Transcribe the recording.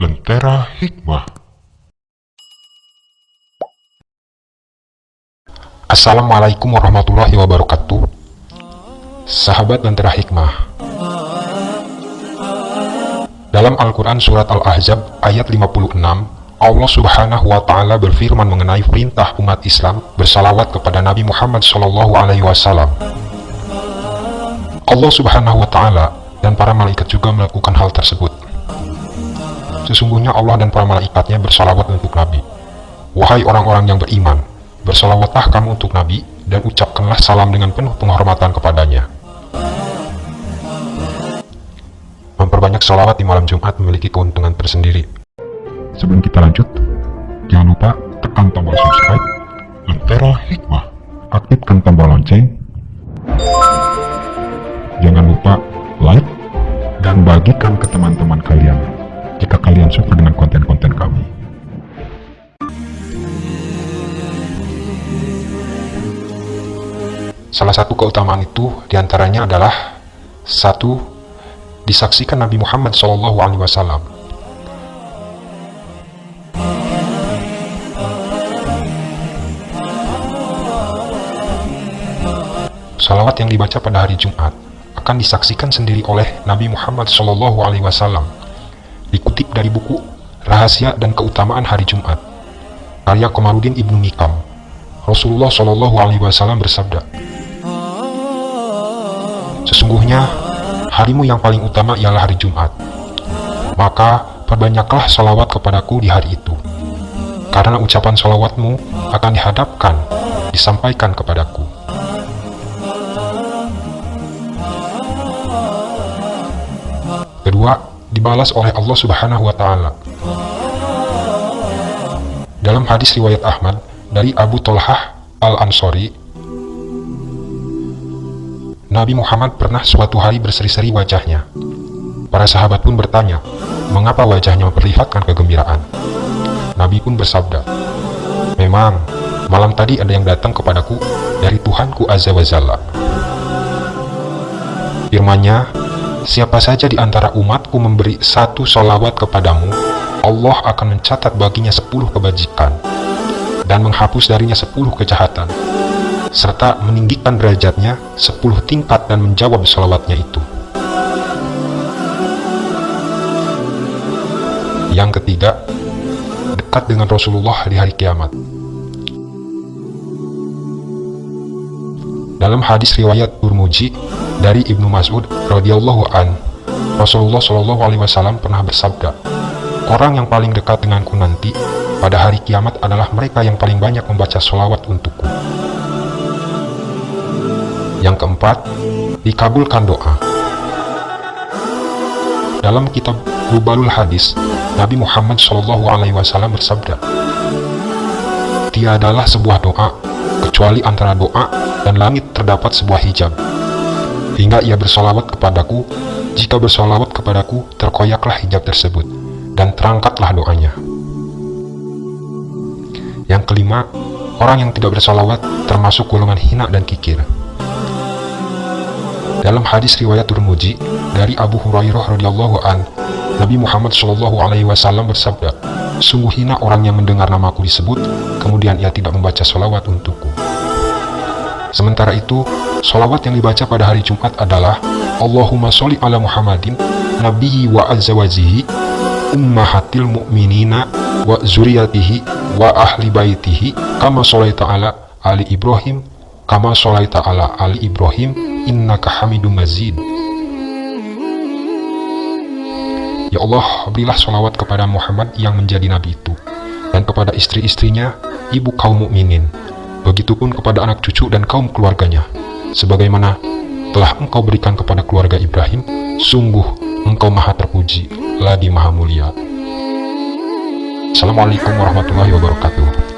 Lentera Hikmah. Assalamualaikum warahmatullahi wabarakatuh. Sahabat Lentera Hikmah. Dalam Al-Quran Surat Al-Ahzab ayat 56 Allah subhanahu wa ta'ala berfirman mengenai perintah umat Islam bersalawat kepada Nabi Muhammad sallallahu alaihi wasallam Allah subhanahu wa ta'ala dan para malaikat juga melakukan hal tersebut. Sesungguhnya Allah dan para malaikatnya bersalawat untuk Nabi. Wahai orang-orang yang beriman Bersalawatlah kamu untuk Nabi dan ucapkanlah salam dengan penuh penghormatan kepadanya. Memperbanyak salawat di malam Jumat memiliki keuntungan tersendiri. Sebelum kita lanjut, jangan lupa tekan tombol subscribe, Lentera Hikmah, aktifkan tombol lonceng, bagikan ke teman-teman kalian jika kalian suka dengan konten-konten kami. Salah satu keutamaan itu di antaranya adalah satu disaksikan Nabi Muhammad SAW. Salawat yang dibaca pada hari Jumat akan disaksikan sendiri oleh Nabi Muhammad SAW. Dikutip dari buku Rahasia dan Keutamaan Hari Jumat, karya Komarudin Ibnu Mikam. Rasulullah SAW bersabda, Sesungguhnya, harimu yang paling utama ialah hari Jumat. Maka, perbanyaklah salawat kepadaku di hari itu. Karena ucapan salawatmu akan dihadapkan, disampaikan kepadaku. Dibalas oleh Allah Subhanahu wa taala. Dalam hadis riwayat Ahmad dari Abu Tolhah Al-Ansori, Nabi Muhammad pernah suatu hari berseri-seri wajahnya. Para sahabat pun bertanya, mengapa wajahnya memperlihatkan kegembiraan? Nabi pun bersabda, Memang, malam tadi ada yang datang kepadaku dari Tuhanku Azza wa Jalla. Firmannya, siapa saja di antara umatku memberi satu solawat kepadamu, Allah akan mencatat baginya sepuluh kebajikan dan menghapus darinya sepuluh kejahatan, serta meninggikan derajatnya sepuluh tingkat dan menjawab solawatnya itu. Yang ketiga, dekat dengan Rasulullah di hari kiamat. Dalam hadis riwayat Turmuji dari Ibnu Mas'ud radhiyallahu an, Rasulullah shallallahu alaihi wasallam pernah bersabda, "Orang yang paling dekat denganku nanti pada hari kiamat adalah mereka yang paling banyak membaca sholawat untukku." Yang keempat, dikabulkan doa. Dalam kitab Rubalul Hadis, Nabi Muhammad Shallallahu Alaihi Wasallam bersabda, "Tiadalah sebuah doa kecuali antara doa dan langit terdapat sebuah hijab. Hingga ia bersolawat kepadaku, jika bersolawat kepadaku, terkoyaklah hijab tersebut, dan terangkatlah doanya." Yang kelima, orang yang tidak bersolawat termasuk golongan hina dan kikir. Dalam hadis riwayat Turmuji dari Abu Hurairah radhiyallahu an, Nabi Muhammad Shallallahu alaihi wasallam bersabda, "Sungguh hina orang yang mendengar namaku disebut, kemudian ia tidak membaca sholawat untukku." Sementara itu, sholawat yang dibaca pada hari Jumat adalah Allahumma sholli ala Muhammadin, nabiyyi wa azwajihi, ummahatil mu'minina, wa zuriyatihi, wa ahli baitihi, kama sholaita ala Ali Ibrahim, kama sholaita ala Ali Ibrahim, innaka hamidum mazid. Ya Allah, berilah sholawat kepada Muhammad yang menjadi nabi itu, dan kepada istri-istrinya, ibu kaum mukminin. Begitupun kepada anak cucu dan kaum keluarganya, sebagaimana telah engkau berikan kepada keluarga Ibrahim, sungguh engkau maha terpuji, lagi maha mulia. Assalamualaikum warahmatullahi wabarakatuh.